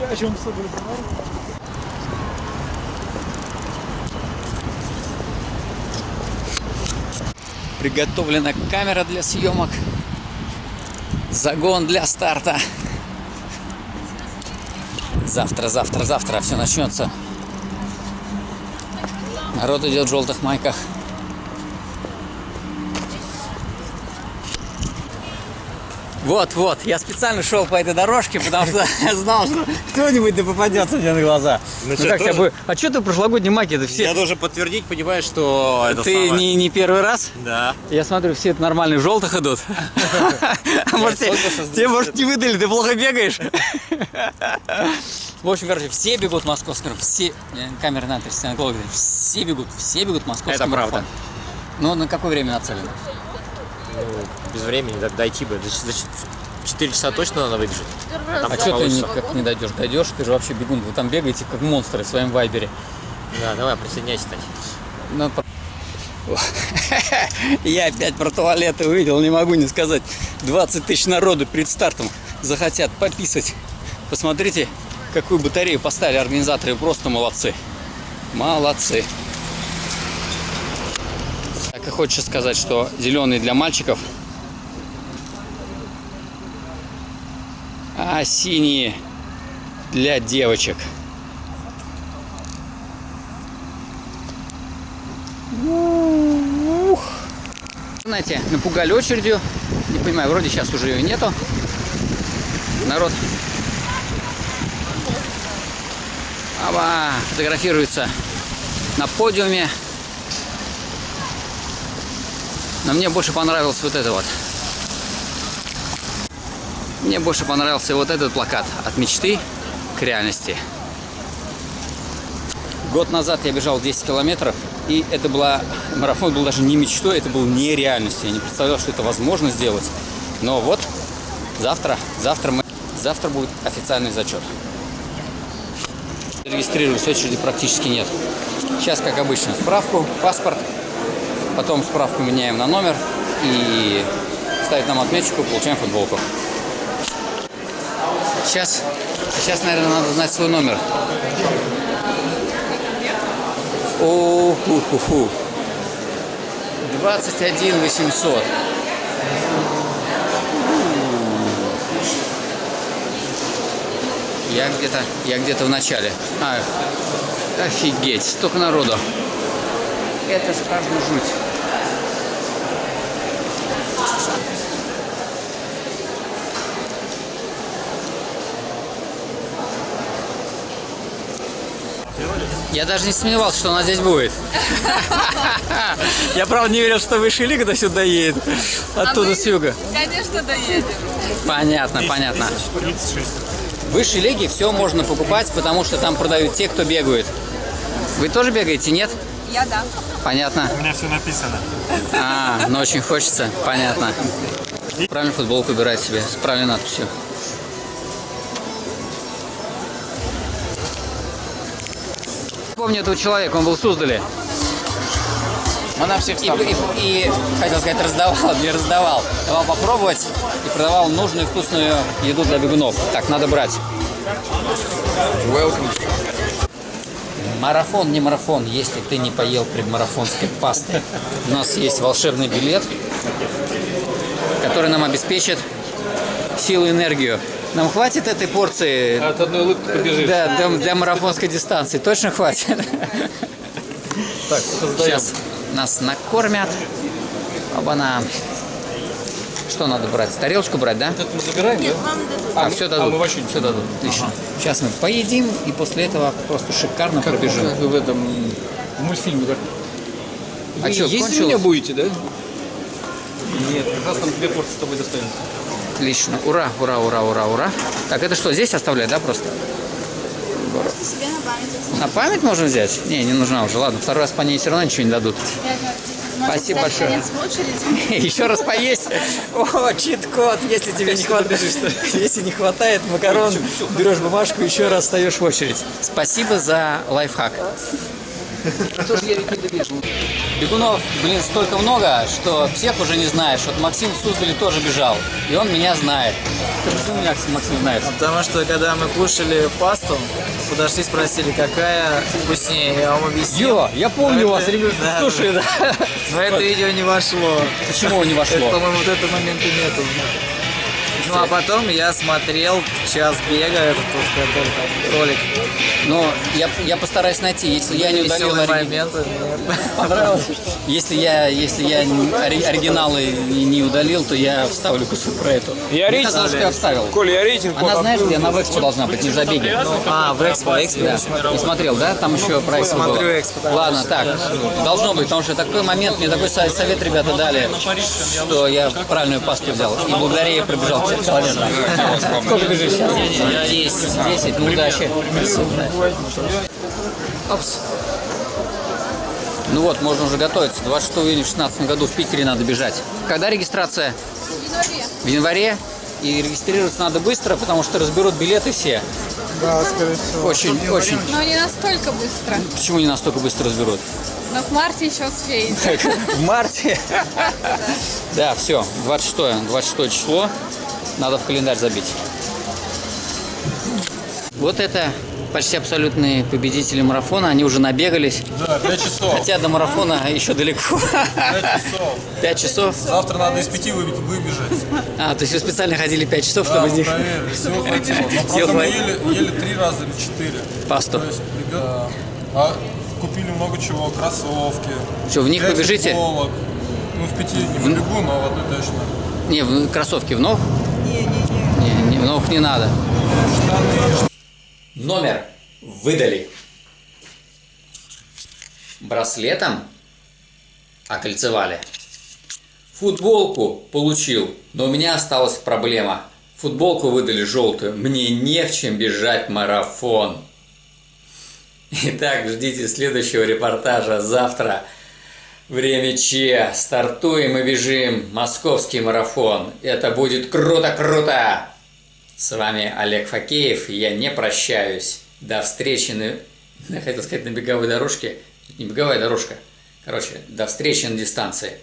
о чем с тобой. Приготовлена камера для съемок. Загон для старта. Завтра, завтра, завтра все начнется. Народ идет в желтых майках. Вот, вот, я специально шел по этой дорожке, потому что я знал, что кто-нибудь да попадется мне на глаза. Ну Ну как тоже? бы... А что ты прошлогодний майки это все? Я должен подтвердить, понимаешь, что это Ты самое- не, не первый раз? Да. Я смотрю, все это нормальные в желтых идут. А может, тебе- тебе, может, не выдали, ты плохо бегаешь? В общем, короче, все бегут в московский марафон. Все, э, камера на все бегут, все бегут в московский Это правда. Ну, на какое время нацелено? Ну, без времени дойти бы. За, 4 часа точно надо выбежать. А что ты никак не дойдешь? Дойдешь, ты же вообще бегун. Вы там бегаете, как монстры в своем вайбере. Да, давай, присоединяйся, Тань. Ну, про- Я опять про туалеты увидел, не могу не сказать. 20 тысяч народу перед стартом захотят пописать. Посмотрите, какую батарею поставили организаторы. Просто молодцы. Молодцы. И хочется сказать, что зеленый для мальчиков, а синие для девочек. Знаете, напугали очередью. Не понимаю, вроде сейчас уже ее нету. Народ Аба, фотографируется на подиуме. Но мне больше понравилось вот это вот. Мне больше понравился вот этот плакат от мечты к реальности. Год назад я бежал 10 километров, и это была марафон был даже не мечтой, это был не реальностью. Я не представлял, что это возможно сделать. Но вот завтра, завтра мы, завтра будет официальный зачет. Регистрировались, очереди практически нет. Сейчас, как обычно, справку, паспорт, потом справку меняем на номер и ставит нам отметочку, получаем футболку. Сейчас, сейчас, наверное, надо знать свой номер. о ху ху ху 21 800. Я где-то, я где-то в начале. А, офигеть, столько народу. Это же каждую жуть. Я даже не сомневался, что она здесь будет. Я правда не верил, что высшая лига до сюда едет. Оттуда с юга. Конечно, доедем. Понятно, понятно. 36. В высшей лиге все можно покупать, потому что там продают те, кто бегают. Вы тоже бегаете, нет? Я да. Понятно. У меня все написано. А, но очень хочется. Понятно. Правильно футболку выбирать себе с правильной надписью. Помню этого человека, он был в Суздале. Мы на всех И, и- и, хотел сказать, раздавал, не раздавал. Давал попробовать и продавал нужную вкусную еду для бегунов. Так, надо брать. Welcome. Марафон, не марафон, если ты не поел предмарафонской пасты. У нас есть волшебный билет, который нам обеспечит силу и энергию. Нам хватит этой порции От одной улыбки побежишь. да, для, для марафонской дистанции? Точно хватит? Так, создаем. Сейчас нас накормят. Оба-на. Что надо брать? Тарелочку брать, да? Это мы забираем, да? А, мы- все а дадут. мы вообще все дадут. Отлично. Сейчас мы поедим и после этого просто шикарно пробежим. Как в этом в мультфильме, да? А Вы чё, есть кончилось? у меня будете, да? Нет, как раз там две порции с тобой достанется. Отлично. Ура, ура, ура, ура, ура. Так, это что, здесь оставлять, да, просто? Себе на память. На память можно взять? Не, не нужна уже. Ладно, второй раз по ней все равно ничего не дадут. Спасибо большое. Еще раз поесть. О, чит-код. Если тебе не хватает, если не хватает макарон, берешь бумажку, еще раз встаешь в очередь. Спасибо за лайфхак. Бегунов, блин, столько много, что всех уже не знаешь. Вот Максим в Суздале тоже бежал, и он меня знает. Почему меня Максим знает? Потому что когда мы кушали пасту, подошли, спросили, какая вкуснее. Я вам объяснил. Йо, я помню Это- вас, ребят. да, Слушай, да. Но это видео не вошло. Почему не вошло? по-моему, вот этого момента нету. Ну а потом я смотрел час бега, этот вот, который там, ролик. Но я, я постараюсь найти, если я не удалил моменты. Понравилось? Если я, если я оригиналы не, удалил, то я вставлю кусок про эту. Я Мне рейтинг- казалось, что я вставил. Коль, я рейтинг Она, знаешь, где она в экспо должна быть, не в забеге. А, в Экспо, Экспо Да, не смотрел. да? Там еще про экспо было. Смотрю экспо. Ладно, так, должно быть, потому что такой момент, мне такой со- совет ребята дали, что я правильную пасту взял. И благодаря ей пробежал 50 километров. Сколько бежишь сейчас? 10. 10, ну удачи. Опс. Ну вот, можно уже готовиться. 26 июня в 2016 году в Питере надо бежать. Когда регистрация? В январе. И регистрироваться надо быстро, потому что разберут билеты все. Да, скорее всего. Очень, очень. Но не настолько быстро. Почему не настолько быстро разберут? Но в марте еще успеете. В марте. Да, все, 26, 26 число. Надо в календарь забить. Вот это почти абсолютные победители марафона. Они уже набегались. Да, 5 часов. Хотя до марафона еще далеко. 5 часов. 5 часов. Завтра надо из 5 выбежать. А, то есть вы специально ходили 5 часов, чтобы из них хватило. Но Сил просто мы ели, ели 3 раза или 4. пасту. То есть, да. А купили много чего, кроссовки. Что, в них побежите? футболок. Ну, в пяти не побегу, но в одной точно. Не, в кроссовки в ног? Не, не, ног не надо. Номер выдали. Браслетом окольцевали. Футболку получил, но у меня осталась проблема. Футболку выдали желтую, мне не в чем бежать марафон. Итак, ждите следующего репортажа завтра. Время Че. Стартуем и бежим. Московский марафон. Это будет круто-круто. С вами Олег Факеев. Я не прощаюсь. До встречи на... Я хотел сказать на беговой дорожке. Не беговая дорожка. Короче, до встречи на дистанции.